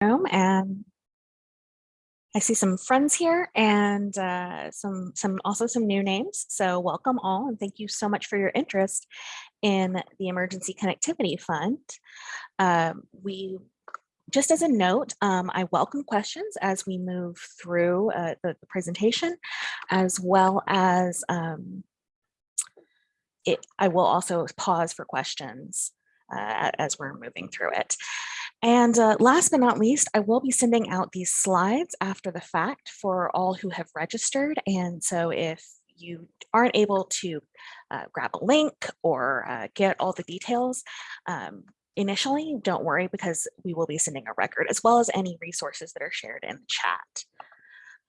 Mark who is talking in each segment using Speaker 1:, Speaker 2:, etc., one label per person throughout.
Speaker 1: room and I see some friends here and uh, some some also some new names. So welcome all and thank you so much for your interest in the Emergency Connectivity Fund. Um, we just as a note, um, I welcome questions as we move through uh, the, the, presentation, as well as um, it, I will also pause for questions uh, as we're moving through it. And uh, last but not least, I will be sending out these slides after the fact for all who have registered. And so if you aren't able to uh, grab a link or uh, get all the details, um, initially, don't worry because we will be sending a record as well as any resources that are shared in the chat.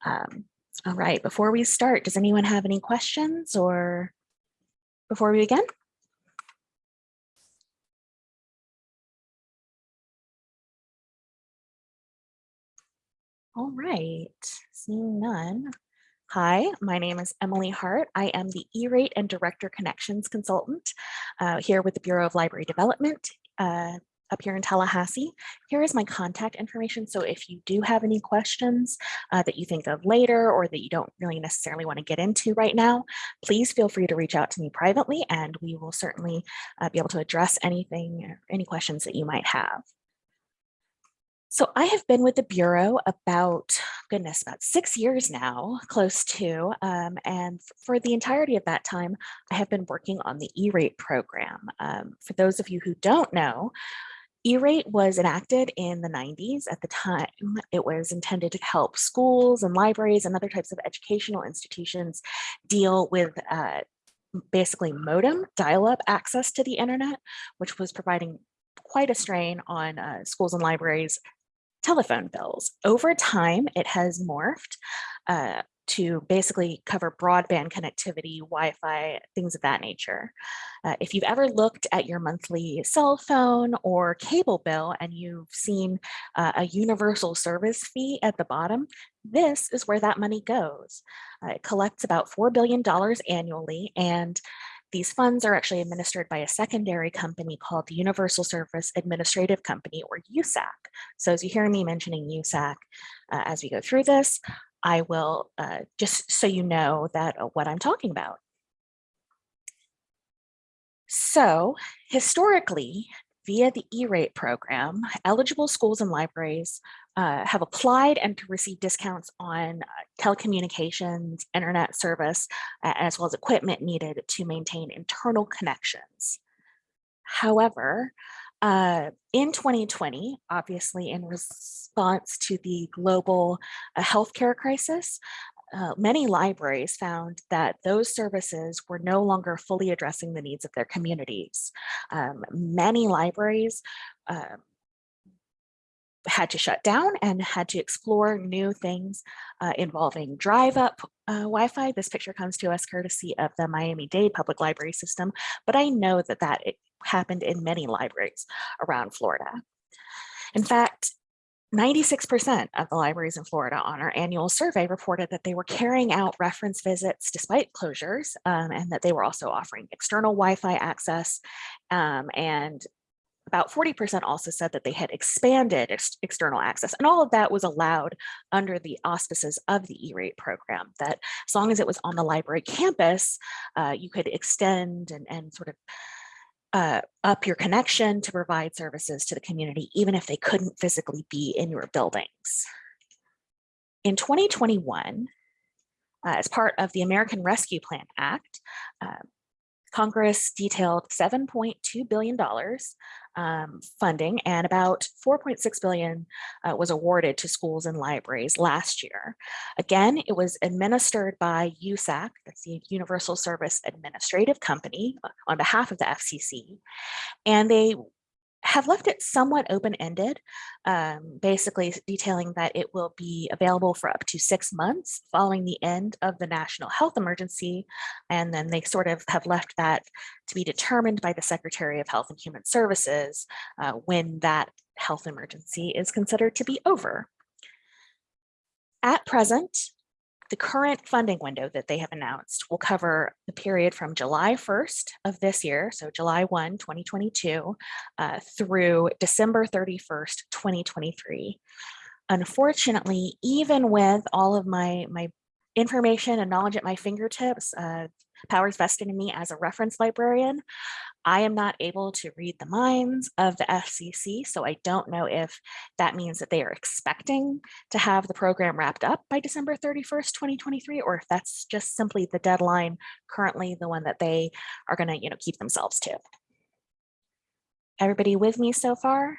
Speaker 1: Um, all right, before we start, does anyone have any questions or before we begin? All right, seeing none. Hi, my name is Emily Hart. I am the E-rate and Director Connections Consultant uh, here with the Bureau of Library Development uh, up here in Tallahassee. Here is my contact information. So if you do have any questions uh, that you think of later or that you don't really necessarily want to get into right now, please feel free to reach out to me privately and we will certainly uh, be able to address anything, any questions that you might have. So I have been with the Bureau about, goodness, about six years now, close to, um, and for the entirety of that time, I have been working on the E-rate program. Um, for those of you who don't know, E-rate was enacted in the 90s. At the time, it was intended to help schools and libraries and other types of educational institutions deal with uh, basically modem dial-up access to the internet, which was providing quite a strain on uh, schools and libraries telephone bills. Over time, it has morphed uh, to basically cover broadband connectivity, Wi-Fi, things of that nature. Uh, if you've ever looked at your monthly cell phone or cable bill and you've seen uh, a universal service fee at the bottom, this is where that money goes. Uh, it collects about $4 billion annually and these funds are actually administered by a secondary company called the Universal Service Administrative Company or USAC. So as you hear me mentioning USAC uh, as we go through this, I will uh, just so you know that uh, what I'm talking about. So historically, via the E-rate program, eligible schools and libraries uh, have applied and to receive discounts on uh, telecommunications, internet service, as well as equipment needed to maintain internal connections. However, uh, in 2020, obviously in response to the global uh, healthcare crisis, uh, many libraries found that those services were no longer fully addressing the needs of their communities. Um, many libraries uh, had to shut down and had to explore new things uh, involving drive up uh, Wi-Fi. This picture comes to us courtesy of the Miami-Dade Public Library System, but I know that that happened in many libraries around Florida. In fact, 96% of the libraries in Florida on our annual survey reported that they were carrying out reference visits despite closures um, and that they were also offering external Wi-Fi access um, and about 40% also said that they had expanded ex external access and all of that was allowed under the auspices of the E-rate program that as long as it was on the library campus, uh, you could extend and, and sort of uh, up your connection to provide services to the community, even if they couldn't physically be in your buildings. In 2021, uh, as part of the American Rescue Plan Act, uh, Congress detailed $7.2 billion um, funding and about 4.6 billion uh, was awarded to schools and libraries last year. Again, it was administered by USAC, that's the Universal Service Administrative Company on behalf of the FCC, and they have left it somewhat open-ended, um, basically detailing that it will be available for up to six months following the end of the national health emergency. And then they sort of have left that to be determined by the Secretary of Health and Human Services uh, when that health emergency is considered to be over. At present, the current funding window that they have announced will cover the period from July 1st of this year, so July 1, 2022, uh, through December 31st, 2023. Unfortunately, even with all of my, my information and knowledge at my fingertips, uh, powers vested in me as a reference librarian, I am not able to read the minds of the FCC, so I don't know if that means that they are expecting to have the program wrapped up by December 31st, 2023, or if that's just simply the deadline currently the one that they are going to you know, keep themselves to. Everybody with me so far?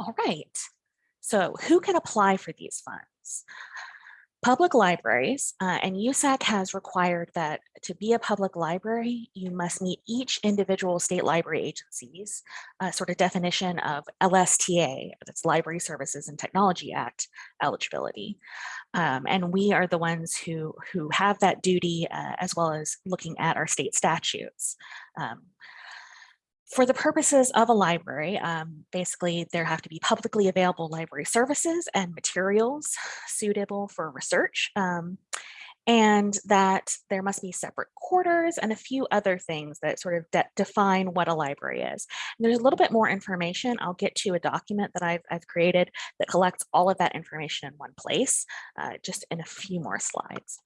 Speaker 1: All right. So who can apply for these funds? Public libraries, uh, and USAC has required that to be a public library, you must meet each individual state library agencies uh, sort of definition of LSTA, that's Library Services and Technology Act eligibility. Um, and we are the ones who, who have that duty uh, as well as looking at our state statutes. Um, for the purposes of a library, um, basically there have to be publicly available library services and materials suitable for research. Um, and that there must be separate quarters and a few other things that sort of de define what a library is. And there's a little bit more information. I'll get to a document that I've, I've created that collects all of that information in one place, uh, just in a few more slides.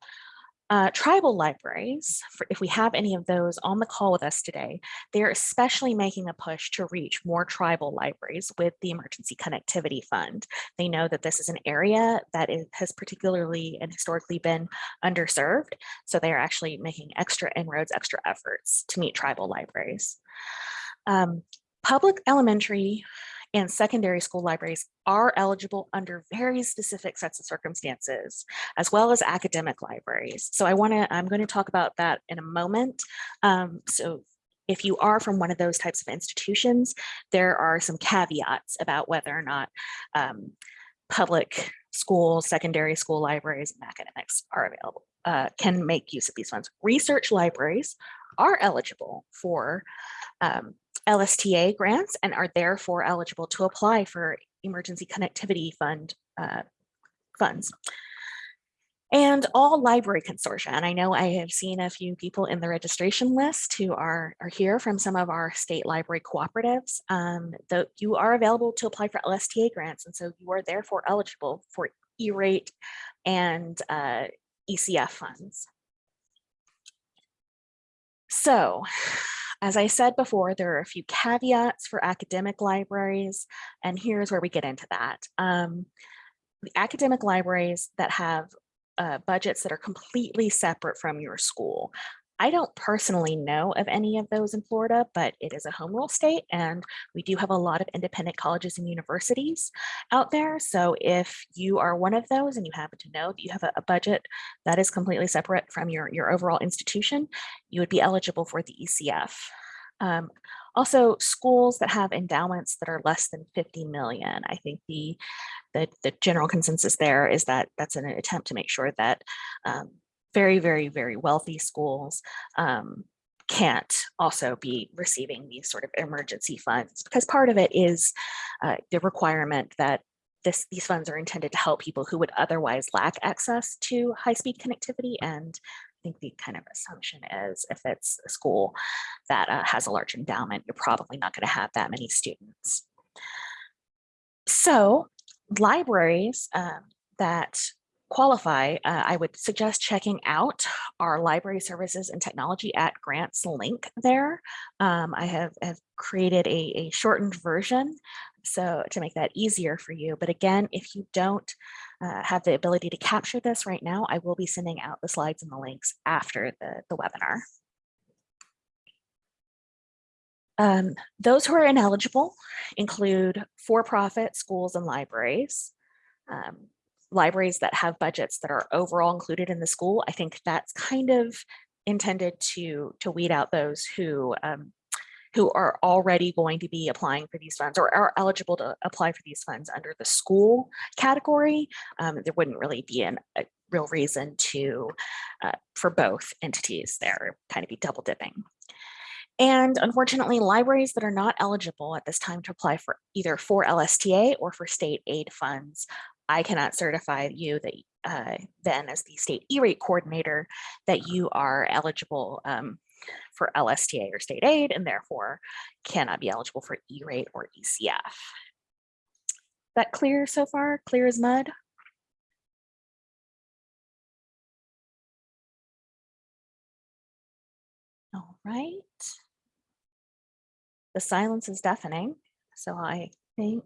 Speaker 1: Uh, tribal libraries, for if we have any of those on the call with us today, they're especially making a push to reach more tribal libraries with the Emergency Connectivity Fund. They know that this is an area that is, has particularly and historically been underserved, so they are actually making extra inroads, extra efforts to meet tribal libraries. Um, public elementary and secondary school libraries are eligible under very specific sets of circumstances, as well as academic libraries. So I want to, I'm going to talk about that in a moment. Um, so if you are from one of those types of institutions, there are some caveats about whether or not um, public schools, secondary school libraries, and academics are available, uh, can make use of these funds. Research libraries are eligible for um, LSTA grants and are therefore eligible to apply for emergency connectivity fund uh, funds. And all library consortia, and I know I have seen a few people in the registration list who are, are here from some of our state library cooperatives, um, that you are available to apply for LSTA grants, and so you are therefore eligible for E-rate and uh, ECF funds. So as I said before, there are a few caveats for academic libraries, and here's where we get into that. Um, the academic libraries that have uh, budgets that are completely separate from your school. I don't personally know of any of those in Florida, but it is a home rule state and we do have a lot of independent colleges and universities out there. So if you are one of those and you happen to know that you have a, budget that is completely separate from your, your overall institution, you would be eligible for the ECF. Um, also, schools that have endowments that are less than 50 million. I think the, the, the general consensus there is that that's an attempt to make sure that um, very, very, very wealthy schools um, can't also be receiving these sort of emergency funds because part of it is uh, the requirement that this, these funds are intended to help people who would otherwise lack access to high-speed connectivity. And I think the kind of assumption is if it's a school that uh, has a large endowment, you're probably not going to have that many students. So libraries um, that qualify, uh, I would suggest checking out our Library Services and Technology Act grants link there. Um, I have, have created a, a, shortened version so to make that easier for you. But again, if you don't uh, have the ability to capture this right now, I will be sending out the slides and the links after the, the webinar. Um, those who are ineligible include for-profit schools and libraries. Um, libraries that have budgets that are overall included in the school, I think that's kind of intended to, to weed out those who um, who are already going to be applying for these funds or are eligible to apply for these funds under the school category. Um, there wouldn't really be an, a real reason to, uh, for both entities there, kind of be double dipping. And unfortunately, libraries that are not eligible at this time to apply for either for LSTA or for state aid funds, I cannot certify you that uh, then as the state E-rate coordinator that you are eligible um, for LSTA or state aid and therefore cannot be eligible for E-rate or ECF. That clear so far? Clear as mud? All right. The silence is deafening, so I think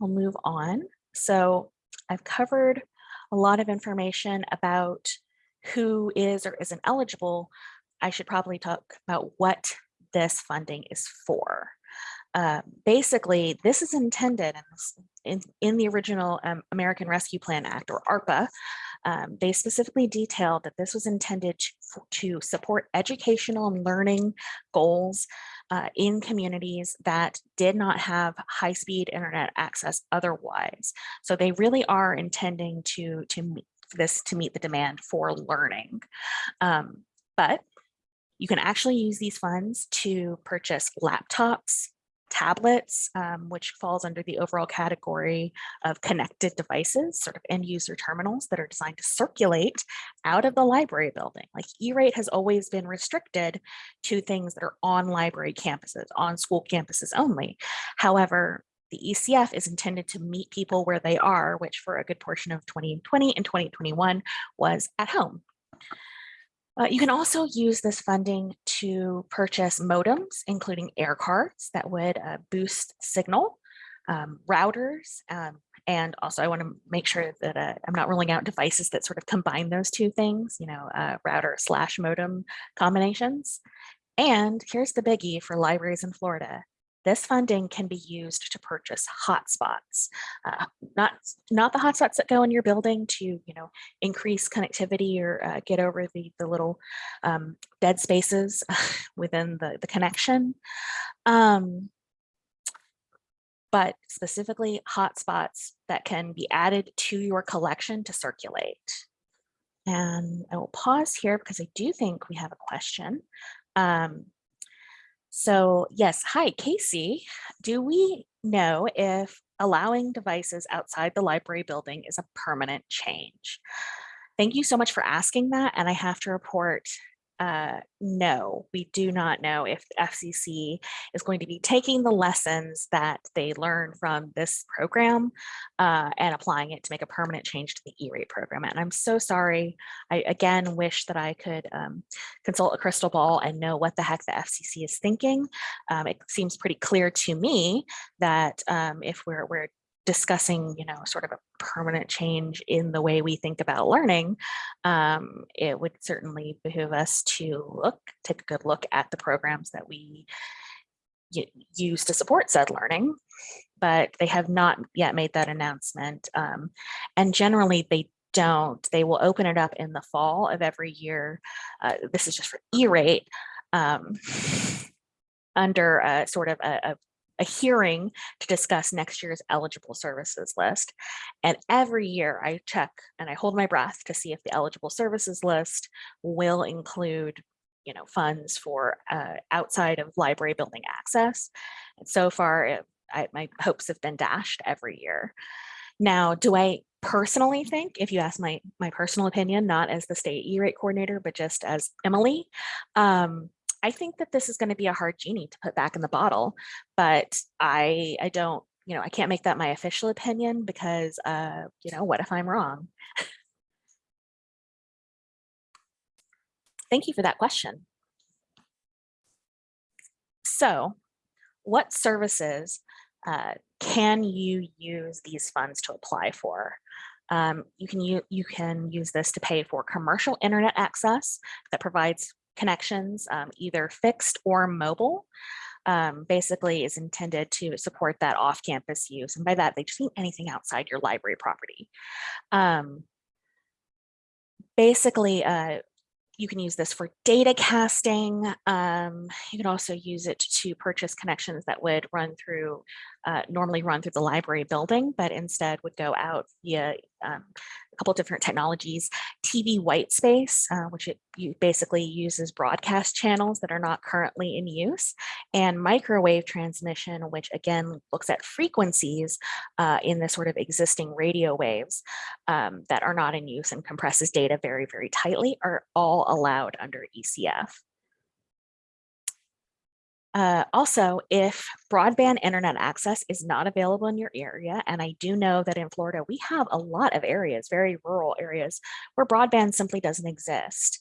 Speaker 1: I'll move on. So I've covered a lot of information about who is or isn't eligible. I should probably talk about what this funding is for. Uh, basically, this is intended in, in, the original um, American Rescue Plan Act or ARPA. Um, they specifically detailed that this was intended to, to support educational and learning goals uh, in communities that did not have high-speed internet access otherwise. So they really are intending to, to meet this to meet the demand for learning. Um, but you can actually use these funds to purchase laptops, tablets, um, which falls under the overall category of connected devices, sort of end user terminals that are designed to circulate out of the library building. Like E-rate has always been restricted to things that are on library campuses, on school campuses only. However, the ECF is intended to meet people where they are, which for a good portion of 2020 and 2021 was at home. Uh, you can also use this funding to purchase modems, including air cards that would uh, boost signal, um, routers, um, and also I want to make sure that uh, I'm not rolling out devices that sort of combine those two things, you know, uh, router slash modem combinations. And here's the biggie for libraries in Florida. This funding can be used to purchase hotspots, uh, not, not the hotspots that go in your building to, you know, increase connectivity or uh, get over the, the little um, dead spaces within the, the connection. Um, but specifically hotspots that can be added to your collection to circulate. And I will pause here because I do think we have a question. Um, so yes, hi, Casey. Do we know if allowing devices outside the library building is a permanent change? Thank you so much for asking that. And I have to report uh, no, we do not know if the FCC is going to be taking the lessons that they learned from this program uh, and applying it to make a permanent change to the E-rate program. And I'm so sorry. I again wish that I could um, consult a crystal ball and know what the heck the FCC is thinking. Um, it seems pretty clear to me that um, if we're, we're discussing, you know, sort of a permanent change in the way we think about learning, um, it would certainly behoove us to look, take a good look at the programs that we use to support said learning, but they have not yet made that announcement. Um, and generally they don't, they will open it up in the fall of every year. Uh, this is just for E-rate um, under a sort of a, a a hearing to discuss next year's eligible services list. And every year I check and I hold my breath to see if the eligible services list will include you know, funds for uh, outside of library building access. And so far, it, I, my hopes have been dashed every year. Now, do I personally think, if you ask my, my personal opinion, not as the state E-rate coordinator, but just as Emily, um, I think that this is going to be a hard genie to put back in the bottle, but I, I don't, you know, I can't make that my official opinion because, uh, you know, what if I'm wrong? Thank you for that question. So what services uh, can you use these funds to apply for? Um, you can you, you can use this to pay for commercial internet access that provides connections, um, either fixed or mobile, um, basically is intended to support that off-campus use. And by that, they just mean anything outside your library property. Um, basically, uh, you can use this for data casting. Um, you can also use it to purchase connections that would run through uh, normally run through the library building, but instead would go out via um, couple different technologies, TV white space, uh, which it basically uses broadcast channels that are not currently in use, and microwave transmission, which again looks at frequencies uh, in the sort of existing radio waves um, that are not in use and compresses data very, very tightly are all allowed under ECF. Uh, also, if broadband internet access is not available in your area, and I do know that in Florida, we have a lot of areas, very rural areas, where broadband simply doesn't exist.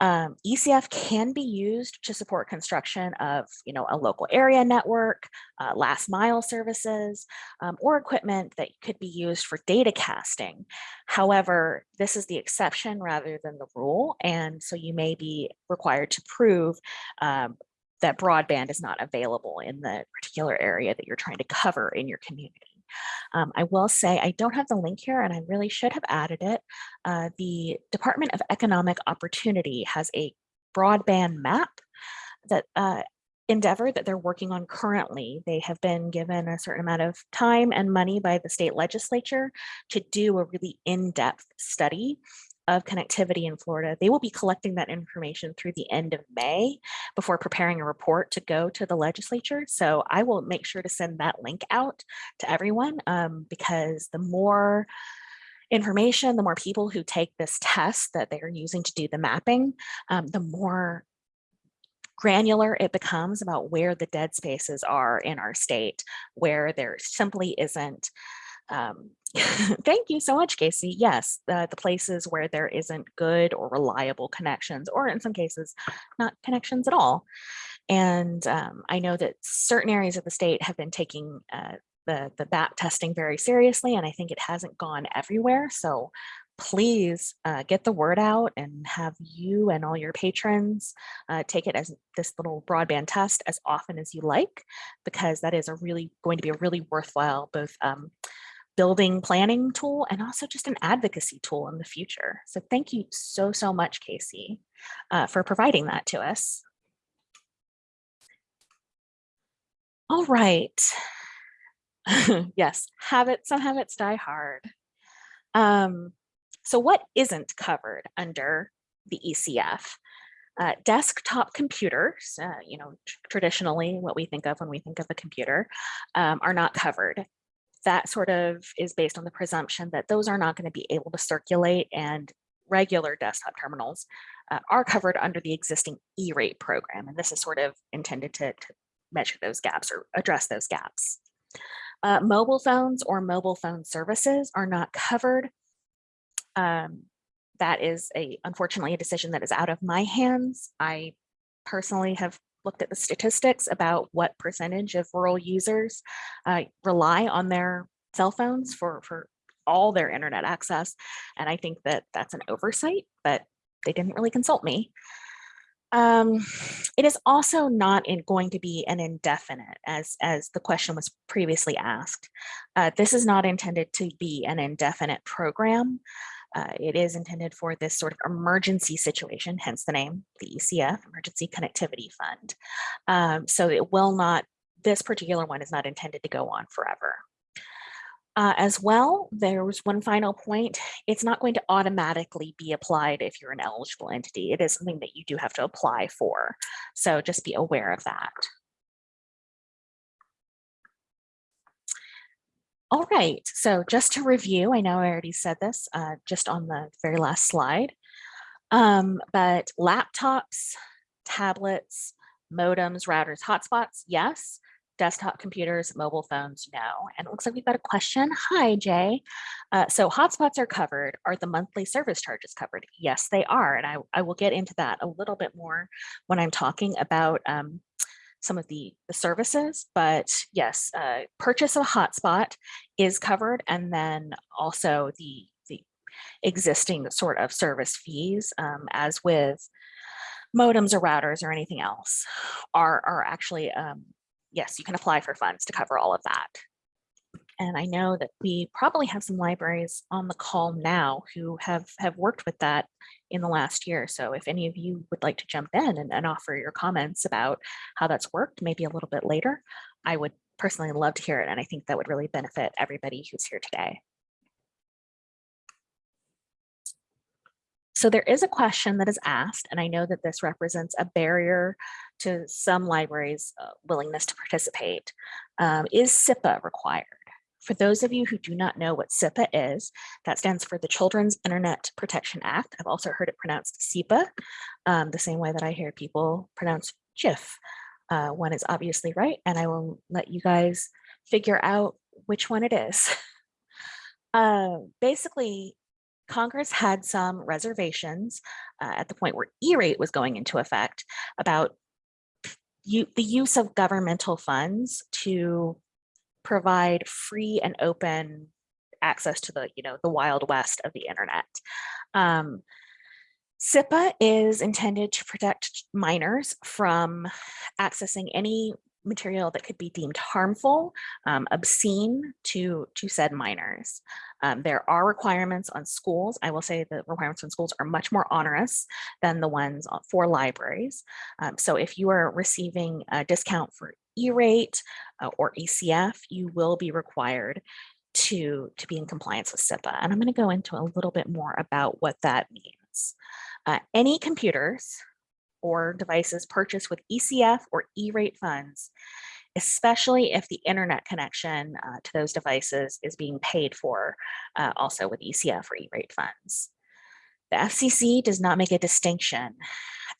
Speaker 1: Um, ECF can be used to support construction of, you know, a local area network, uh, last mile services, um, or equipment that could be used for data casting. However, this is the exception rather than the rule. And so you may be required to prove um, that broadband is not available in the particular area that you're trying to cover in your community. Um, I will say I don't have the link here and I really should have added it. Uh, the Department of Economic Opportunity has a broadband map that uh, endeavor that they're working on currently. They have been given a certain amount of time and money by the state legislature to do a really in-depth study of connectivity in Florida. They will be collecting that information through the end of May before preparing a report to go to the legislature. So I will make sure to send that link out to everyone um, because the more information, the more people who take this test that they are using to do the mapping, um, the more granular it becomes about where the dead spaces are in our state, where there simply isn't um, thank you so much, Casey. Yes, the, the places where there isn't good or reliable connections, or in some cases, not connections at all. And um, I know that certain areas of the state have been taking uh, the, the BAP testing very seriously, and I think it hasn't gone everywhere. So please uh, get the word out and have you and all your patrons uh, take it as this little broadband test as often as you like, because that is a really going to be a really worthwhile both um, building planning tool and also just an advocacy tool in the future. So thank you so, so much, Casey, uh, for providing that to us. All right. yes, habits, some habits die hard. Um, so what isn't covered under the ECF? Uh, desktop computers, uh, you know, traditionally what we think of when we think of a computer, um, are not covered that sort of is based on the presumption that those are not going to be able to circulate and regular desktop terminals uh, are covered under the existing E-rate program. And this is sort of intended to, to measure those gaps or address those gaps. Uh, mobile phones or mobile phone services are not covered. Um, that is a unfortunately a decision that is out of my hands. I personally have looked at the statistics about what percentage of rural users uh, rely on their cell phones for, for all their internet access. And I think that that's an oversight, but they didn't really consult me. Um, it is also not in, going to be an indefinite as, as the question was previously asked. Uh, this is not intended to be an indefinite program. Uh, it is intended for this sort of emergency situation, hence the name, the ECF, Emergency Connectivity Fund. Um, so it will not, this particular one is not intended to go on forever. Uh, as well, there was one final point. It's not going to automatically be applied if you're an eligible entity. It is something that you do have to apply for. So just be aware of that. All right, so just to review, I know I already said this uh, just on the very last slide, um, but laptops, tablets, modems, routers, hotspots, yes. Desktop computers, mobile phones, no. And it looks like we've got a question. Hi, Jay. Uh, so hotspots are covered. Are the monthly service charges covered? Yes, they are. And I, I will get into that a little bit more when I'm talking about um, some of the, the services, but yes, uh, purchase of a hotspot is covered. And then also the, the existing sort of service fees um, as with modems or routers or anything else are, are actually, um, yes, you can apply for funds to cover all of that. And I know that we probably have some libraries on the call now who have, have worked with that in the last year. So if any of you would like to jump in and, and offer your comments about how that's worked, maybe a little bit later, I would personally love to hear it, and I think that would really benefit everybody who's here today. So there is a question that is asked, and I know that this represents a barrier to some libraries' uh, willingness to participate. Um, is CIPA required? For those of you who do not know what CIPA is, that stands for the Children's Internet Protection Act. I've also heard it pronounced SIPA, um, the same way that I hear people pronounce GIF. Uh, one is obviously right, and I will let you guys figure out which one it is. Uh, basically, Congress had some reservations uh, at the point where E-rate was going into effect about you, the use of governmental funds to provide free and open access to the, you know, the wild west of the internet. Um, CIPA is intended to protect minors from accessing any material that could be deemed harmful, um, obscene to, to said minors. Um, there are requirements on schools. I will say the requirements on schools are much more onerous than the ones for libraries. Um, so if you are receiving a discount for E-rate uh, or ECF, you will be required to, to be in compliance with CIPA. And I'm going to go into a little bit more about what that means. Uh, any computers or devices purchased with ECF or E-rate funds, especially if the internet connection uh, to those devices is being paid for uh, also with ECF or E-rate funds. The FCC does not make a distinction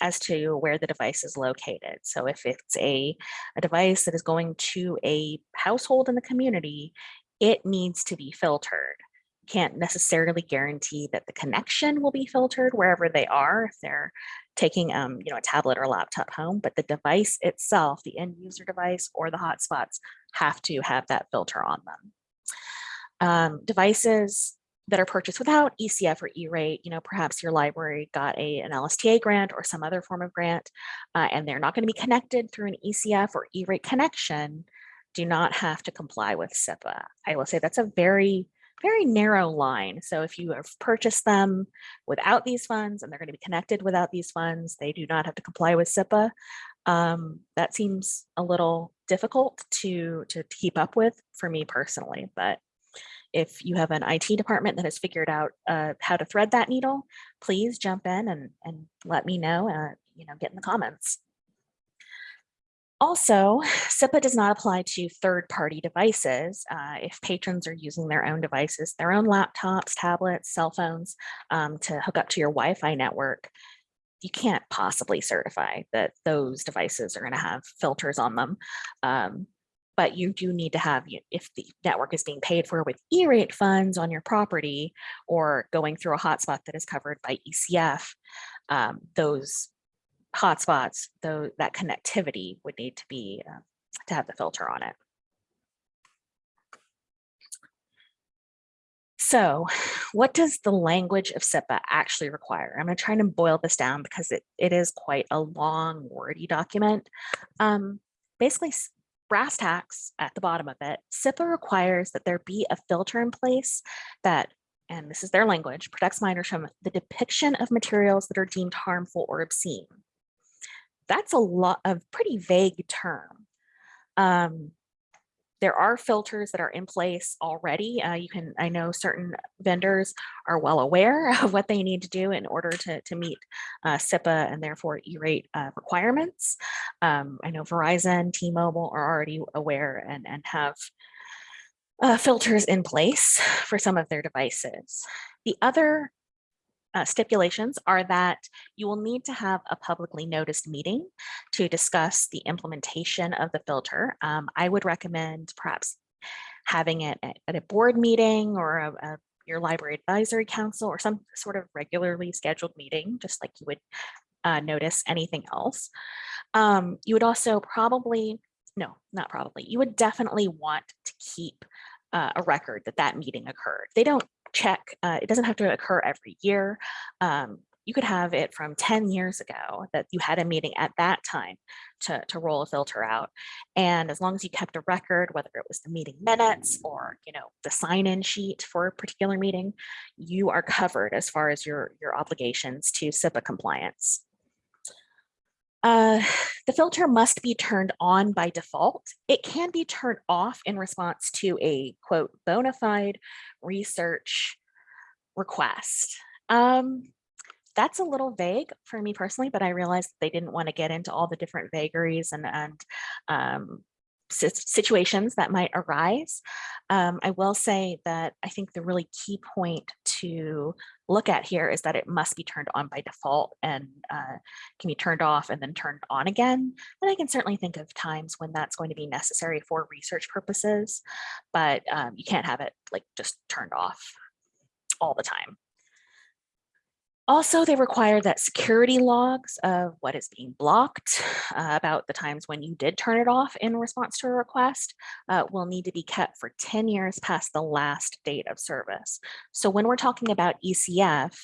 Speaker 1: as to where the device is located. So if it's a, a device that is going to a household in the community, it needs to be filtered can't necessarily guarantee that the connection will be filtered wherever they are if they're taking um, you know, a tablet or laptop home, but the device itself, the end user device or the hotspots have to have that filter on them. Um, devices that are purchased without ECF or E-rate, you know, perhaps your library got a, an LSTA grant or some other form of grant, uh, and they're not going to be connected through an ECF or E-rate connection, do not have to comply with CIPA. I will say that's a very very narrow line. So if you have purchased them without these funds and they're going to be connected without these funds, they do not have to comply with CIPA. Um, that seems a little difficult to, to keep up with for me personally, but if you have an IT department that has figured out uh, how to thread that needle, please jump in and, and let me know, uh, you know, get in the comments. Also, CIPA does not apply to third-party devices. Uh, if patrons are using their own devices, their own laptops, tablets, cell phones um, to hook up to your Wi-Fi network, you can't possibly certify that those devices are going to have filters on them. Um, but you do need to have, if the network is being paid for with E-rate funds on your property or going through a hotspot that is covered by ECF, um, those hotspots, though that connectivity would need to be uh, to have the filter on it. So what does the language of CIPA actually require? I'm going to try and boil this down because it, it is quite a long wordy document. Um, basically, brass tacks at the bottom of it, CIPA requires that there be a filter in place that, and this is their language, protects minors from the depiction of materials that are deemed harmful or obscene that's a lot of pretty vague term. Um, there are filters that are in place already. Uh, you can, I know certain vendors are well aware of what they need to do in order to, to meet uh, CIPA and therefore E-rate uh, requirements. Um, I know Verizon, T-Mobile are already aware and, and have uh, filters in place for some of their devices. The other uh, stipulations are that you will need to have a publicly noticed meeting to discuss the implementation of the filter. Um, I would recommend perhaps having it at, at a board meeting or a, a, your library advisory council or some sort of regularly scheduled meeting, just like you would uh, notice anything else. Um, you would also probably, no, not probably, you would definitely want to keep uh, a record that that meeting occurred. They don't check. Uh, it doesn't have to occur every year. Um, you could have it from 10 years ago that you had a meeting at that time to, to roll a filter out. And as long as you kept a record, whether it was the meeting minutes or, you know, the sign-in sheet for a particular meeting, you are covered as far as your, your obligations to CIPA compliance. Uh, the filter must be turned on by default. It can be turned off in response to a quote bona fide research request. Um, that's a little vague for me personally, but I realized they didn't want to get into all the different vagaries and, and um, situations that might arise. Um, I will say that I think the really key point to look at here is that it must be turned on by default and uh, can be turned off and then turned on again. And I can certainly think of times when that's going to be necessary for research purposes, but um, you can't have it like just turned off all the time. Also, they require that security logs of what is being blocked uh, about the times when you did turn it off in response to a request uh, will need to be kept for 10 years past the last date of service. So when we're talking about ECF,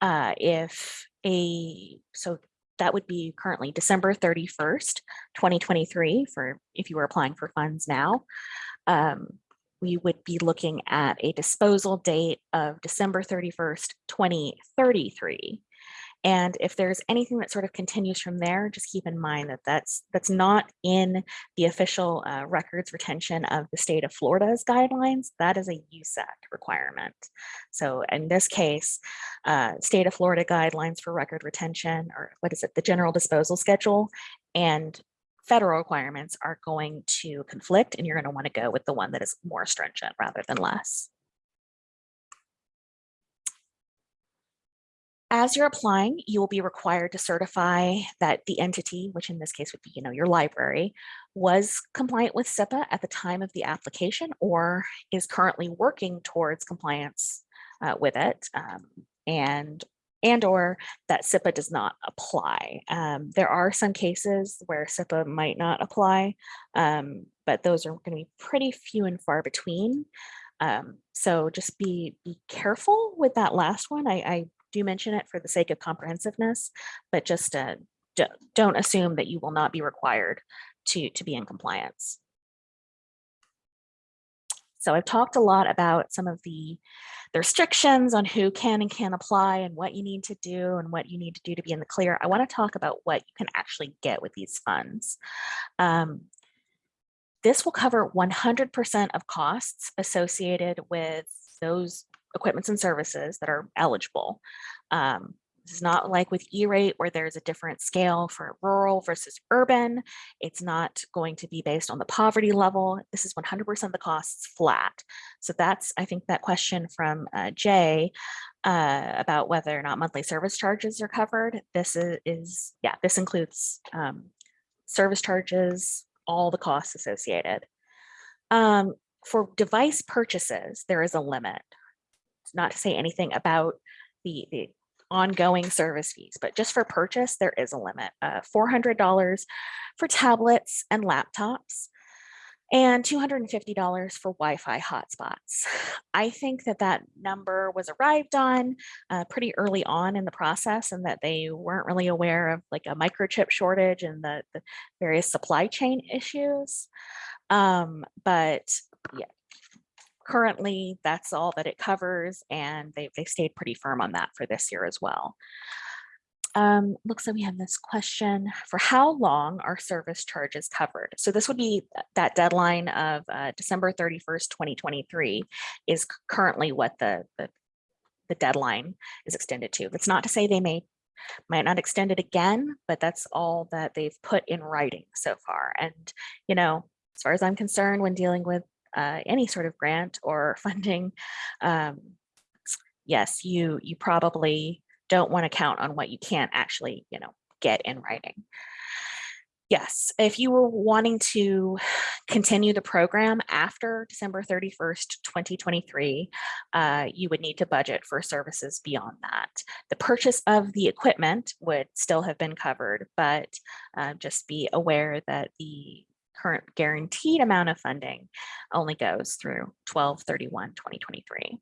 Speaker 1: uh, if a, so that would be currently December 31st, 2023 for if you were applying for funds now. Um, we would be looking at a disposal date of December 31st, 2033. And if there's anything that sort of continues from there, just keep in mind that that's that's not in the official uh, records retention of the state of Florida's guidelines. That is a USAC requirement. So in this case, uh, state of Florida guidelines for record retention, or what is it, the general disposal schedule, and federal requirements are going to conflict and you're going to want to go with the one that is more stringent rather than less. As you're applying, you will be required to certify that the entity, which in this case would be, you know, your library, was compliant with CIPA at the time of the application or is currently working towards compliance uh, with it. Um, and and or that CIPA does not apply. Um, there are some cases where CIPA might not apply, um, but those are going to be pretty few and far between. Um, so just be, be careful with that last one. I, I, do mention it for the sake of comprehensiveness, but just uh, don't don't assume that you will not be required to, to be in compliance. So I've talked a lot about some of the, the restrictions on who can and can't apply and what you need to do and what you need to do to be in the clear. I want to talk about what you can actually get with these funds. Um, this will cover 100% of costs associated with those equipments and services that are eligible. Um, it's not like with E-rate where there's a different scale for rural versus urban. It's not going to be based on the poverty level. This is 100% of the costs flat. So that's, I think that question from uh, Jay uh, about whether or not monthly service charges are covered. This is, is yeah, this includes um, service charges, all the costs associated. Um, for device purchases, there is a limit. It's not to say anything about the, the ongoing service fees, but just for purchase, there is a limit, uh, $400 for tablets and laptops and $250 for Wi-Fi hotspots. I think that that number was arrived on uh, pretty early on in the process and that they weren't really aware of like a microchip shortage and the, the various supply chain issues. Um, but yeah, currently that's all that it covers and they, they stayed pretty firm on that for this year as well. Um, looks like we have this question for how long are service charges covered? So this would be that deadline of uh, December 31st, 2023 is currently what the, the, the deadline is extended to. That's not to say they may might not extend it again, but that's all that they've put in writing so far. And, you know, as far as I'm concerned, when dealing with uh, any sort of grant or funding, um, yes, you you probably don't want to count on what you can't actually, you know, get in writing. Yes, if you were wanting to continue the program after December 31st, 2023, uh, you would need to budget for services beyond that. The purchase of the equipment would still have been covered, but uh, just be aware that the current guaranteed amount of funding only goes through 1231 2023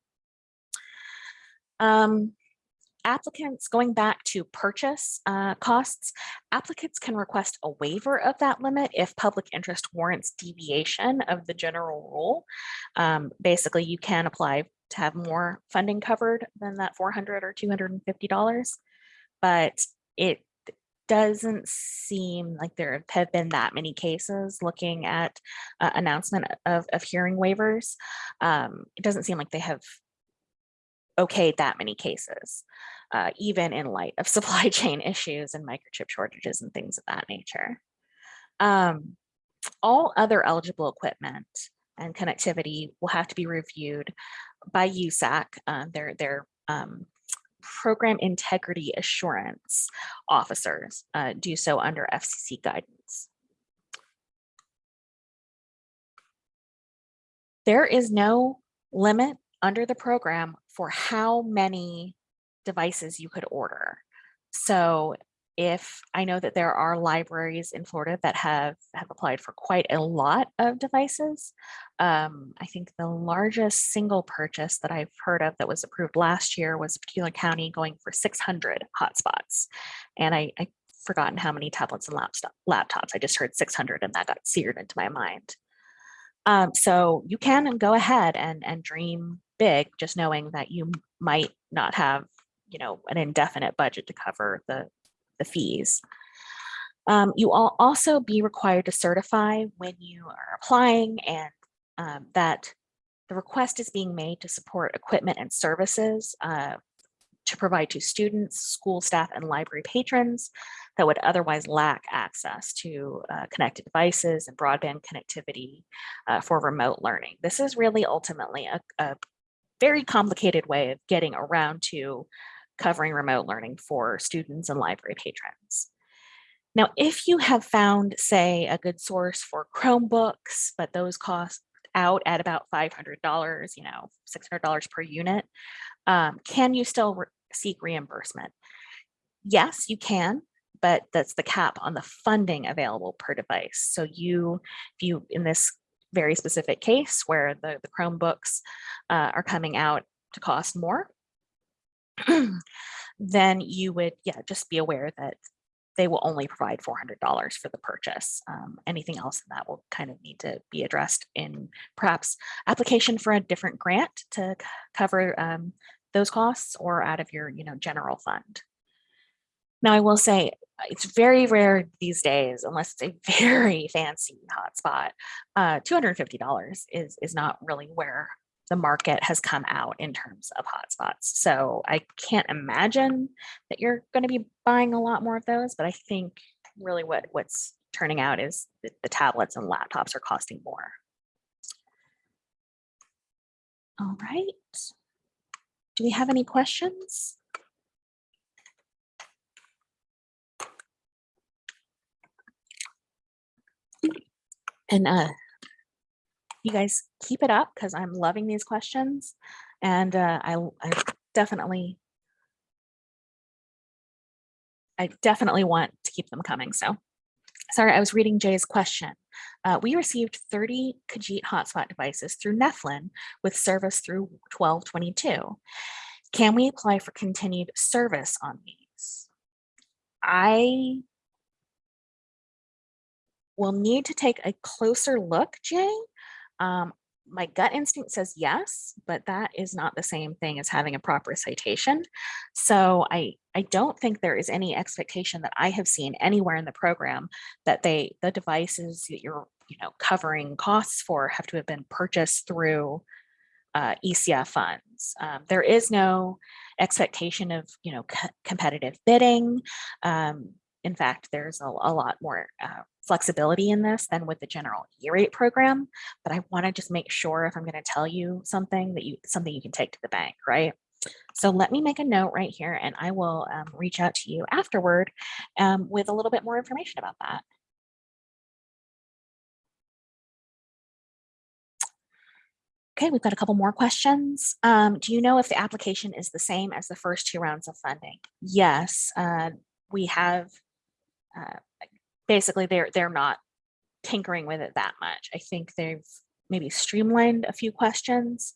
Speaker 1: um, applicants going back to purchase uh, costs, applicants can request a waiver of that limit if public interest warrants deviation of the general rule. Um, basically, you can apply to have more funding covered than that 400 or $250, but it doesn't seem like there have been that many cases looking at uh, announcement of, of hearing waivers. Um, it doesn't seem like they have okayed that many cases, uh, even in light of supply chain issues and microchip shortages and things of that nature. Um, all other eligible equipment and connectivity will have to be reviewed by USAC, uh, their, their um, program integrity assurance officers uh, do so under FCC guidance. There is no limit under the program for how many devices you could order. So if I know that there are libraries in Florida that have, have applied for quite a lot of devices. Um, I think the largest single purchase that I've heard of that was approved last year was Particular County going for 600 hotspots. And I, I forgotten how many tablets and laptops. I just heard 600 and that got seared into my mind. Um, so you can go ahead and, and dream big, just knowing that you might not have you know, an indefinite budget to cover the, the fees. Um, you will also be required to certify when you are applying and um, that the request is being made to support equipment and services uh, to provide to students, school staff, and library patrons that would otherwise lack access to uh, connected devices and broadband connectivity uh, for remote learning. This is really ultimately a, a very complicated way of getting around to covering remote learning for students and library patrons. Now, if you have found, say, a good source for Chromebooks, but those cost out at about $500, you know, $600 per unit, um, can you still re seek reimbursement? Yes, you can, but that's the cap on the funding available per device. So you, if you, in this very specific case where the, the Chromebooks uh, are coming out to cost more, then you would, yeah, just be aware that they will only provide $400 for the purchase. Um, anything else that will kind of need to be addressed in perhaps application for a different grant to cover um, those costs or out of your, you know, general fund. Now, I will say it's very rare these days, unless it's a very fancy hotspot. Uh, $250 is, is not really where the market has come out in terms of hotspots. So I can't imagine that you're going to be buying a lot more of those, but I think really what what's turning out is that the tablets and laptops are costing more. All right. Do we have any questions? And uh, you guys keep it up because I'm loving these questions and uh, I, I definitely I definitely want to keep them coming. So sorry, I was reading Jay's question. Uh, we received 30 Kajeet hotspot devices through Neflin with service through 1222. Can we apply for continued service on these? I will need to take a closer look, Jay, um, my gut instinct says yes, but that is not the same thing as having a proper citation. So I, I don't think there is any expectation that I have seen anywhere in the program that they the devices that you're you know covering costs for have to have been purchased through uh, ECF funds. Um, there is no expectation of you know co competitive bidding. Um, in fact, there's a, a lot more uh, flexibility in this than with the general E-rate program, but I want to just make sure if I'm going to tell you something that you something you can take to the bank, right? So let me make a note right here and I will um, reach out to you afterward um, with a little bit more information about that. Okay, we've got a couple more questions. Um, do you know if the application is the same as the first two rounds of funding? Yes, uh, we have uh, basically they're they're not tinkering with it that much. I think they've maybe streamlined a few questions,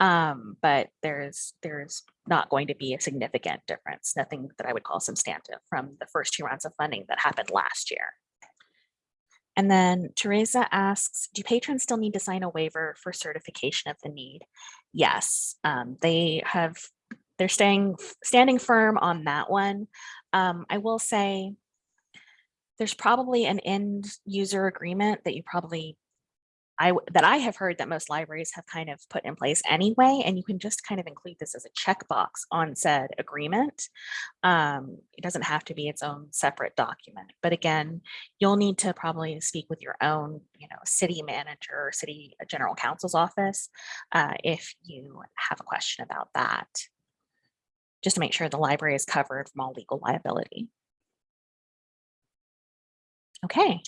Speaker 1: um, but there's there's not going to be a significant difference, nothing that I would call substantive from the first two rounds of funding that happened last year. And then Teresa asks, do patrons still need to sign a waiver for certification of the need? Yes, um, they have, they're staying standing firm on that one. Um, I will say there's probably an end user agreement that you probably I that I have heard that most libraries have kind of put in place anyway, and you can just kind of include this as a checkbox on said agreement. Um, it doesn't have to be its own separate document, but again, you'll need to probably speak with your own, you know, city manager city general counsel's office uh, if you have a question about that, just to make sure the library is covered from all legal liability. Okay.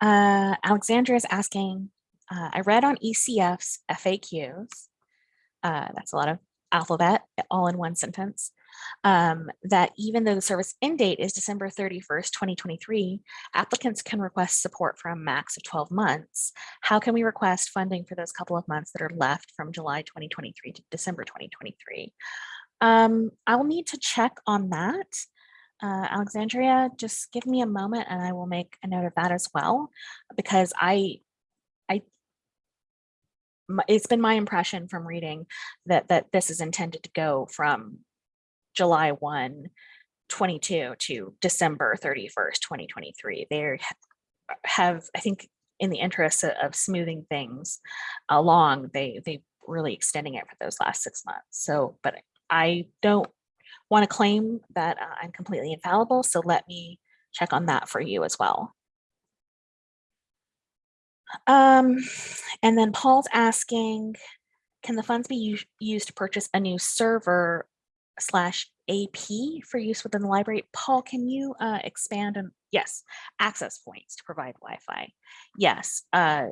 Speaker 1: Uh, Alexandra is asking, uh, I read on ECF's FAQs, uh, that's a lot of alphabet all in one sentence, um, that even though the service end date is December 31st, 2023, applicants can request support for a max of 12 months. How can we request funding for those couple of months that are left from July 2023 to December 2023? Um, I will need to check on that. Uh, Alexandria, just give me a moment and I will make a note of that as well, because I, I, it's been my impression from reading that, that this is intended to go from July 1, 22 to December 31st, 2023. They have, I think, in the interest of- smoothing things along, they, they really extending it for those last six months. So, but I don't want to claim that uh, I'm completely infallible, so let me check on that for you as well. Um, and then Paul's asking, can the funds be used to purchase a new server slash AP for use within the library? Paul, can you uh, expand on, yes, access points to provide Wi-Fi. Yes, uh,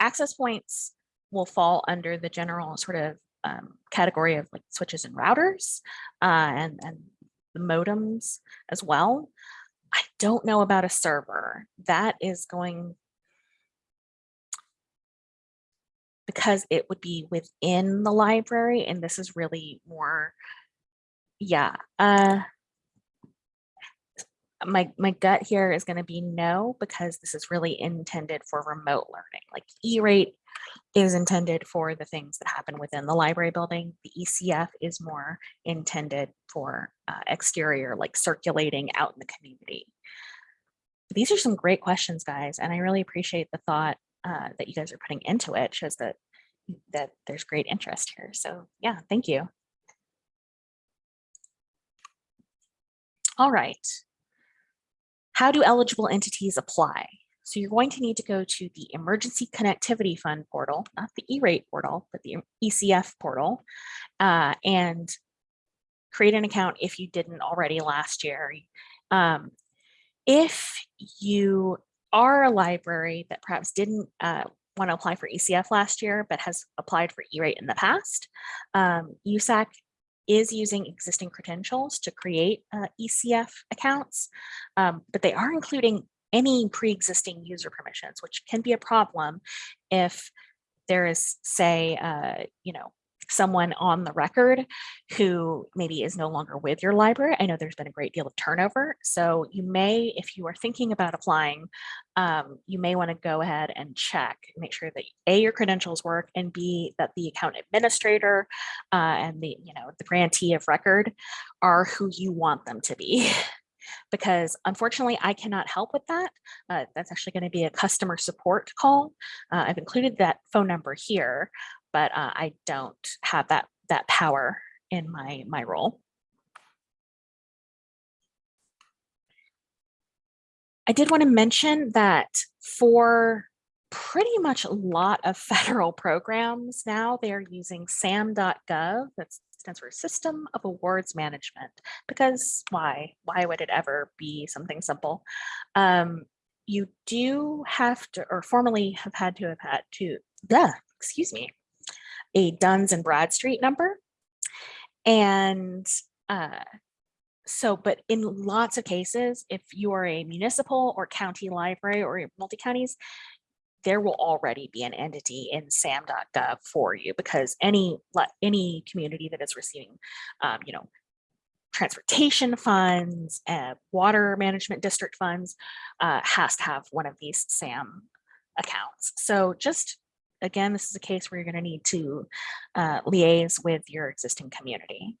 Speaker 1: access points will fall under the general sort of um, category of like switches and routers uh, and, and the modems as well. I don't know about a server. That is going because it would be within the library and this is really more, yeah. Uh, my, my gut here is going to be no, because this is really intended for remote learning. Like E-rate is intended for the things that happen within the library building. The ECF is more intended for uh, exterior, like circulating out in the community. These are some great questions, guys, and I really appreciate the thought uh, that you guys are putting into it. Shows that that there's great interest here. So yeah, thank you. All right. How do eligible entities apply? So you're going to need to go to the Emergency Connectivity Fund portal, not the E-rate portal, but the ECF portal, uh, and create an account if you didn't already last year. Um, if you are a library that perhaps didn't uh, want to apply for ECF last year, but has applied for E-rate in the past, um, USAC is using existing credentials to create uh, ECF accounts, um, but they are including any pre-existing user permissions, which can be a problem if there is, say, uh, you know, someone on the record who maybe is no longer with your library. I know there's been a great deal of turnover. So you may, if you are thinking about applying, um, you may want to go ahead and check, make sure that A, your credentials work, and B, that the account administrator uh, and the, you know, the grantee of record are who you want them to be. because unfortunately I cannot help with that. Uh, that's actually going to be a customer support call. Uh, I've included that phone number here, but uh, I don't have that that power in my my role. I did want to mention that for pretty much a lot of federal programs now, they are using sam.gov. That stands for System of Awards Management. Because why? Why would it ever be something simple? Um, you do have to, or formally have had to have had to, duh, excuse me, a Duns and Bradstreet number. And uh, so, but in lots of cases, if you are a municipal or county library or multi-counties, there will already be an entity in sam.gov for you because any any community that is receiving, um, you know, transportation funds, uh, water management district funds uh, has to have one of these SAM accounts. So just again, this is a case where you're going to need to uh, liaise with your existing community.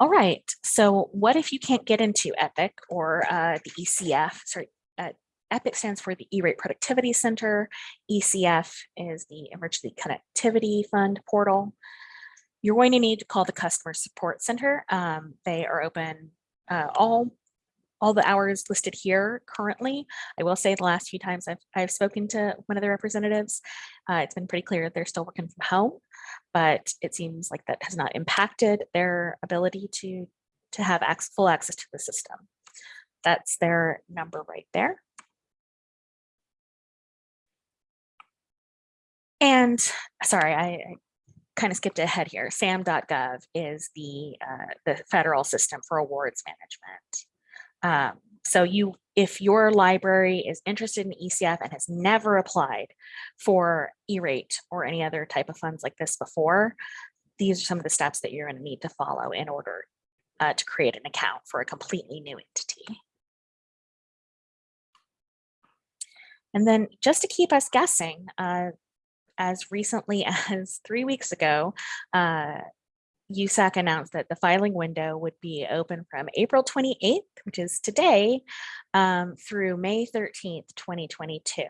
Speaker 1: All right, so what if you can't get into EPIC or uh, the ECF? Sorry, uh, EPIC stands for the E-rate Productivity Center. ECF is the Emergency Connectivity Fund portal. You're going to need to call the Customer Support Center. Um, they are open uh, all all the hours listed here currently. I will say the last few times I've, I've spoken to one of the representatives, uh, it's been pretty clear they're still working from home, but it seems like that has not impacted their ability to, to have access, full access to the system. That's their number right there. And sorry, I, I kind of skipped ahead here. SAM.gov is the, uh, the federal system for awards management. Um, so you, if your library is interested in ECF and has never applied for E-rate or any other type of funds like this before, these are some of the steps that you're going to need to follow in order uh, to create an account for a completely new entity. And then just to keep us guessing, uh, as recently as three weeks ago, uh, USAC announced that the filing window would be open from April 28th, which is today, um, through May 13th, 2022.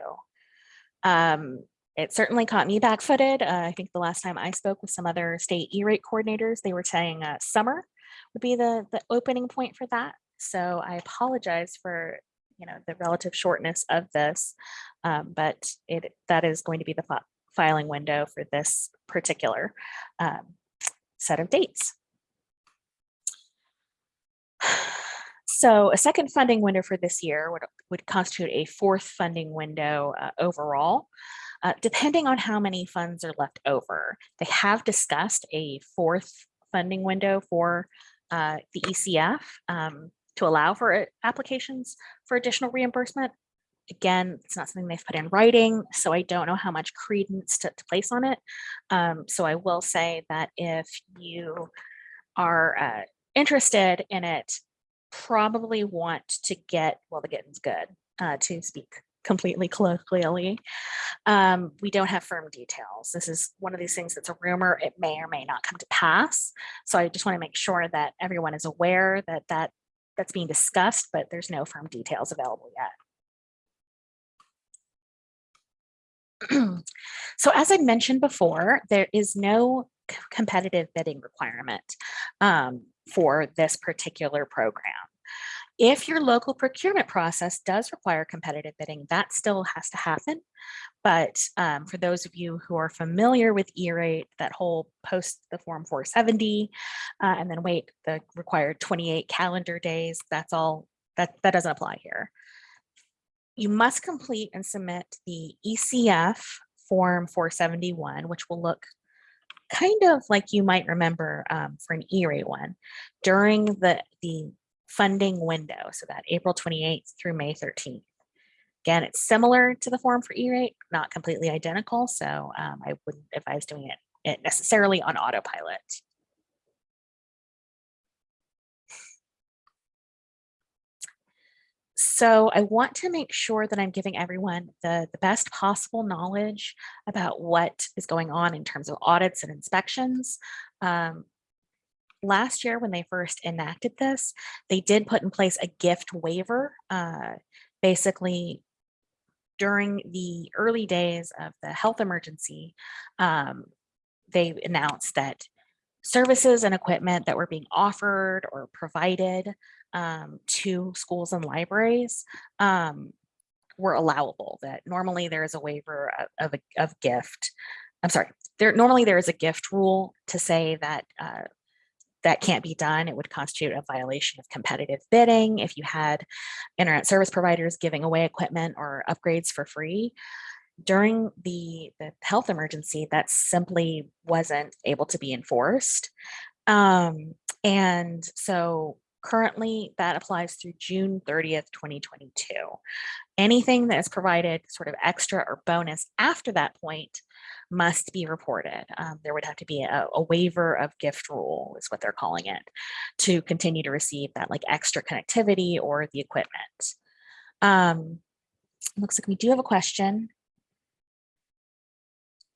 Speaker 1: Um, it certainly caught me back-footed. Uh, I think the last time I spoke with some other state E-rate coordinators, they were saying uh, summer would be the, the opening point for that. So I apologize for you know the relative shortness of this, um, but it that is going to be the filing window for this particular um, set of dates. So a second funding window for this year would, would constitute a fourth funding window uh, overall, uh, depending on how many funds are left over. They have discussed a fourth funding window for uh, the ECF um, to allow for uh, applications for additional reimbursement. Again, it's not something they've put in writing, so I don't know how much credence to, to place on it. Um, so I will say that if you are uh, interested in it, probably want to get, well, the getting's good, uh, to speak completely colloquially. Um, we don't have firm details. This is one of these things that's a rumor. It may or may not come to pass. So I just want to make sure that everyone is aware that that that's being discussed, but there's no firm details available yet. So as I mentioned before, there is no competitive bidding requirement um, for this particular program. If your local procurement process does require competitive bidding, that still has to happen. But um, for those of you who are familiar with E-rate, that whole post the form 470 uh, and then wait the required 28 calendar days, that's all, that, that doesn't apply here you must complete and submit the ECF form 471, which will look kind of like you might remember um, for an E-rate one during the, the funding window, so that April 28th through May 13th. Again, it's similar to the form for E-rate, not completely identical, so um, I wouldn't advise doing it, it necessarily on autopilot. So I want to make sure that I'm giving everyone the, the best possible knowledge about what is going on in terms of audits and inspections. Um, last year when they first enacted this, they did put in place a gift waiver. Uh, basically, during the early days of the health emergency, um, they announced that services and equipment that were being offered or provided um, to schools and libraries um, were allowable, that normally there is a waiver of, of, a, of gift. I'm sorry, there normally there is a gift rule to say that uh, that can't be done. It would constitute a violation of competitive bidding if you had internet service providers giving away equipment or upgrades for free. During the, the health emergency, that simply wasn't able to be enforced. Um, and so Currently, that applies through June 30th, 2022. Anything that is provided sort of extra or bonus after that point must be reported. Um, there would have to be a, a, waiver of gift rule is what they're calling it to continue to receive that like extra connectivity or the equipment. Um, looks like we do have a question.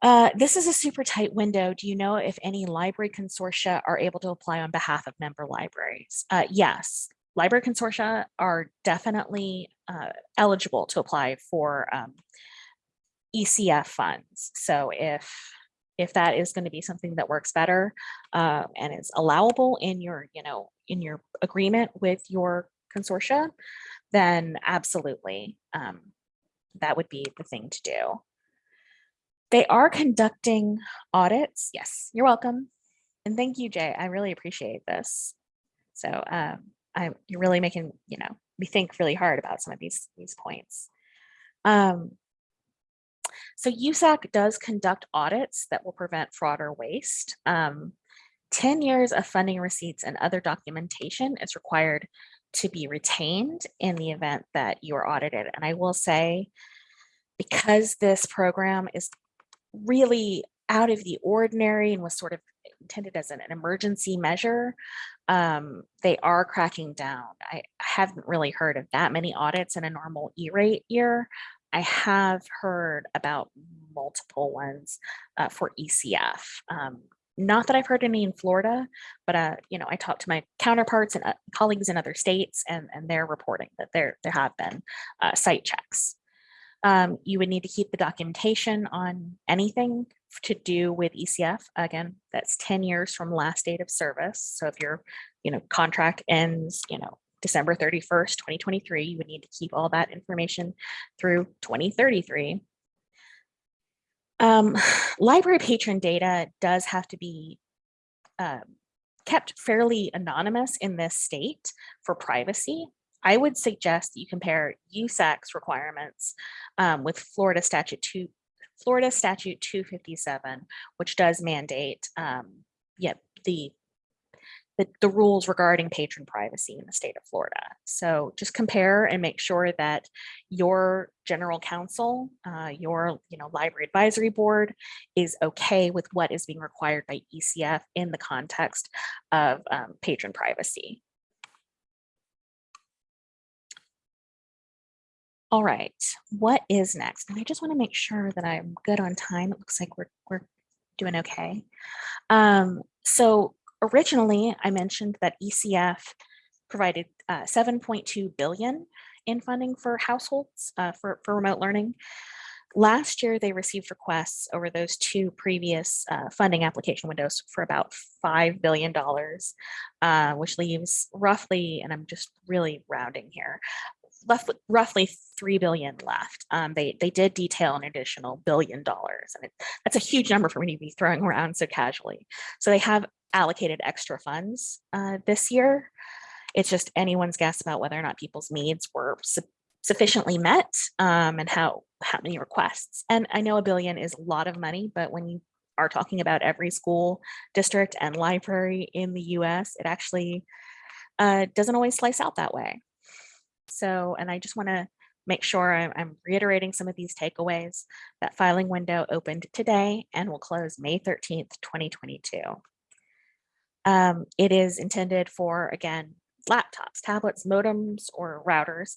Speaker 1: Uh, this is a super tight window. Do you know if any library consortia are able to apply on behalf of member libraries? Uh, yes, library consortia are definitely uh, eligible to apply for um, ECF funds. So if if that is going to be something that works better uh, and is allowable in your, you know, in your agreement with your consortia, then absolutely um, that would be the thing to do. They are conducting audits. Yes, you're welcome. And thank you, Jay. I really appreciate this. So um, I, you're really making, you know, me think really hard about some of these, these points. Um, so USAC does conduct audits that will prevent fraud or waste. Um, 10 years of funding receipts and other documentation is required to be retained in the event that you are audited. And I will say, because this program is really out of the ordinary and was sort of intended as an, an emergency measure, um, they are cracking down. I haven't really heard of that many audits in a normal E-rate year. I have heard about multiple ones uh, for ECF. Um, not that I've heard any in Florida, but uh, you know, I talked to my counterparts and uh, colleagues in other states, and and they're reporting that there there have been uh, site checks. Um, you would need to keep the documentation on anything to do with ECF. Again, that's 10 years from last date of service. So if your, you know, contract ends, you know, December 31st, 2023, you would need to keep all that information through 2033. Um, library patron data does have to be um, kept fairly anonymous in this state for privacy. I would suggest that you compare USAC's requirements um, with Florida statute two, Florida statute 257, which does mandate um, yeah, the, the, the rules regarding patron privacy in the state of Florida. So just compare and make sure that your general counsel, uh, your you know library advisory board is okay with what is being required by ECF in the context of um, patron privacy. All right, what is next? And I just want to make sure that I'm good on time. It looks like we're, we're doing okay. Um, so originally I mentioned that ECF provided uh, 7.2 billion in funding for households uh, for, for remote learning. Last year, they received requests over those two previous uh, funding application windows for about $5 billion, uh, which leaves roughly, and I'm just really rounding here, left roughly three billion left. Um, they they did detail an additional billion dollars, and it, that's a huge number for me to be throwing around so casually. So they have allocated extra funds uh, this year. It's just anyone's guess about whether or not people's needs were su sufficiently met um, and how how many requests. And I know a billion is a lot of money, but when you are talking about every school district and library in the US, it actually uh, doesn't always slice out that way. So, and I just want to make sure I'm, reiterating some of these takeaways. That filing window opened today and will close May 13th, 2022. Um, it is intended for, again, laptops, tablets, modems, or routers,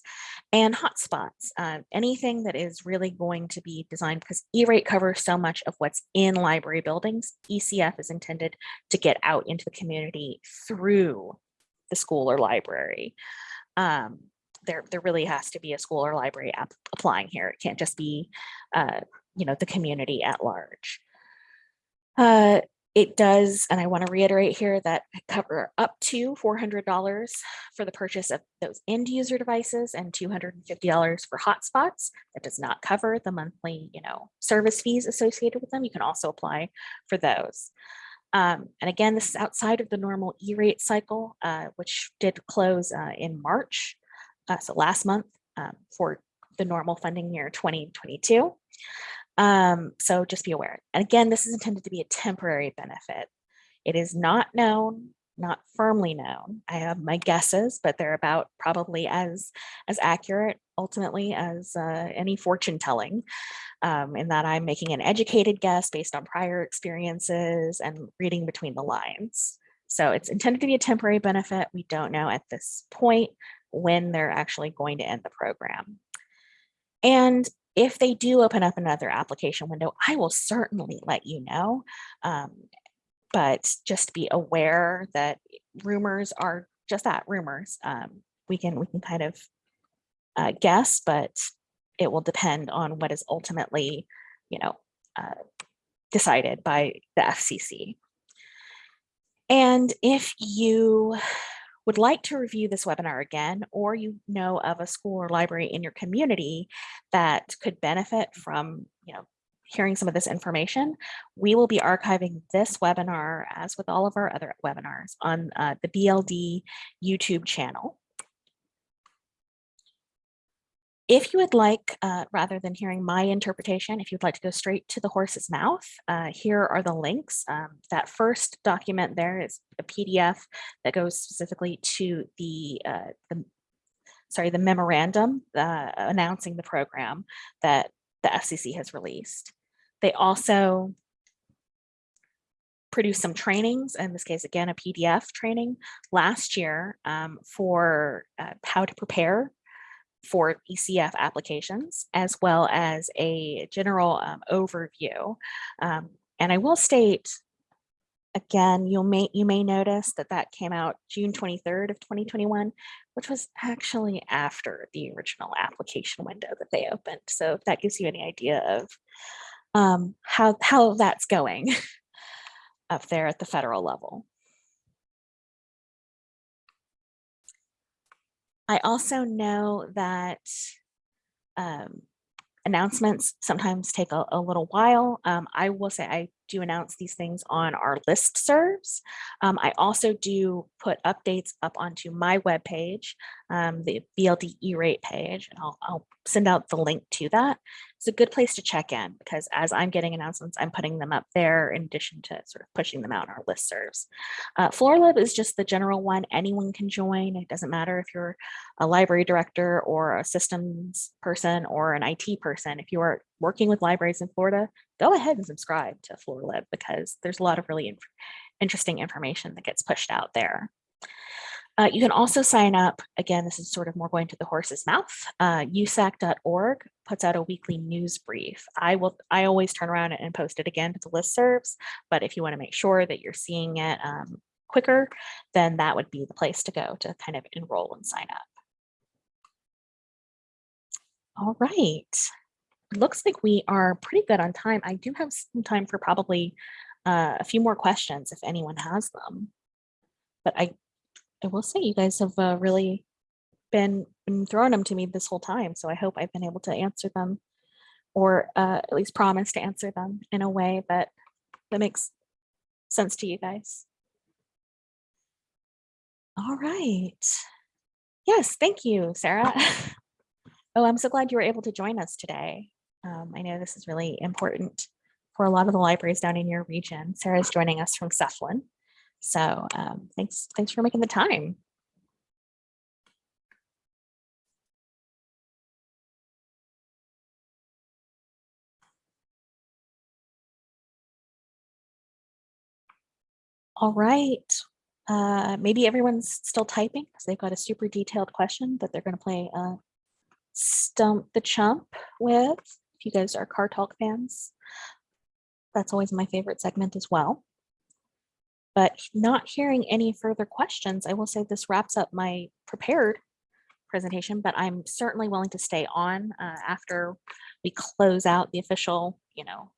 Speaker 1: and hotspots. Uh, anything that is really going to be designed because E-rate covers so much of what's in library buildings. ECF is intended to get out into the community through the school or library. Um, there, there really has to be a school or library app applying here. It can't just be, uh, you know, the community at large. Uh, it does, and I want to reiterate here that cover up to $400 for the purchase of those end user devices and $250 for hotspots. That does not cover the monthly, you know, service fees associated with them. You can also apply for those. Um, and again, this is outside of the normal E-rate cycle, uh, which did close uh, in March uh, so last month um, for the normal funding year 2022. Um, so just be aware. And again, this is intended to be a temporary benefit. It is not known, not firmly known. I have my guesses, but they're about probably as, as accurate ultimately as uh, any fortune telling um, in that I'm making an educated guess based on prior experiences and reading between the lines. So it's intended to be a temporary benefit. We don't know at this point when they're actually going to end the program. And if they do open up another application window, I will certainly let you know. Um, but just be aware that rumors are just that rumors. Um, we can we can kind of uh, guess, but it will depend on what is ultimately, you know, uh, decided by the FCC. And if you would like to review this webinar again, or you know of a school or library in your community that could benefit from, you know, hearing some of this information, we will be archiving this webinar as with all of our other webinars on uh, the BLD YouTube channel. If you would like, uh, rather than hearing my interpretation, if you'd like to go straight to the horse's mouth, uh, here are the links. Um, that first document there is a PDF that goes specifically to the, uh, the sorry, the memorandum uh, announcing the program that the FCC has released. They also produced some trainings, in this case, again, a PDF training last year um, for uh, how to prepare for ECF applications, as well as a general um, overview. Um, and I will state, again, you'll may, you may notice that that came out June 23rd of 2021, which was actually after the original application window that they opened. So if that gives you any idea of um, how, how that's going up there at the federal level. I also know that um, announcements sometimes take a, a little while. Um, I will say I do announce these things on our list serves. Um, I also do put updates up onto my webpage, um, the BLD E-rate page, and I'll, I'll send out the link to that. It's a good place to check in because as I'm getting announcements, I'm putting them up there in addition to sort of pushing them out on our listservs. Uh, FLORLIB is just the general one. Anyone can join. It doesn't matter if you're a library director or a systems person or an IT person. If you are working with libraries in Florida, go ahead and subscribe to FLORLIB because there's a lot of really in interesting information that gets pushed out there. Uh, you can also sign up, again, this is sort of more going to the horse's mouth. Uh, USAC.org puts out a weekly news brief. I will, I always turn around and post it again to the listservs, but if you wanna make sure that you're seeing it um, quicker, then that would be the place to go to kind of enroll and sign up. All right, looks like we are pretty good on time. I do have some time for probably uh, a few more questions if anyone has them. But I I will say you guys have uh, really been, been throwing them to me this whole time. So I hope I've been able to answer them or uh, at least promise to answer them in a way that that makes sense to you guys. All right. Yes, thank you, Sarah. oh, I'm so glad you were able to join us today. Um, I know this is really important for a lot of the libraries down in your region. Sarah's joining us from Seflin. So um, thanks, thanks for making the time. All right. Uh, maybe everyone's still typing because they've got a super detailed question that they're going to play uh, Stump the Chump with. If you guys are Car Talk fans, that's always my favorite segment as well. But not hearing any further questions, I will say this wraps up my prepared presentation, but I'm certainly willing to stay on uh, after we close out the official, you know,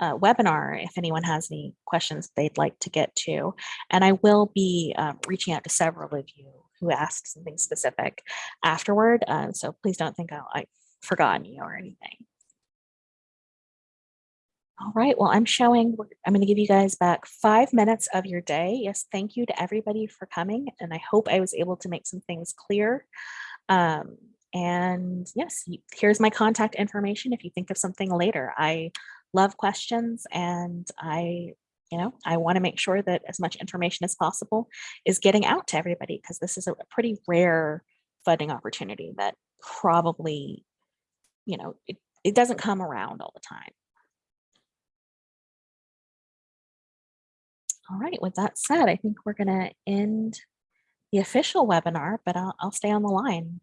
Speaker 1: uh, webinar if anyone has any questions they'd like to get to. And I will be um, reaching out to several of you who asked something specific afterward. Uh, so please don't think I'll, I've forgotten you or anything. All right, well, I'm showing, I'm gonna give you guys back five minutes of your day. Yes, thank you to everybody for coming. And I hope I was able to make some things clear. Um, and yes, here's my contact information if you think of something later. I love questions and I, you know, I wanna make sure that as much information as possible is getting out to everybody because this is a pretty rare funding opportunity that probably, you know, it, it doesn't come around all the time. All right, with that said, I think we're going to end the official webinar, but I'll, I'll stay on the line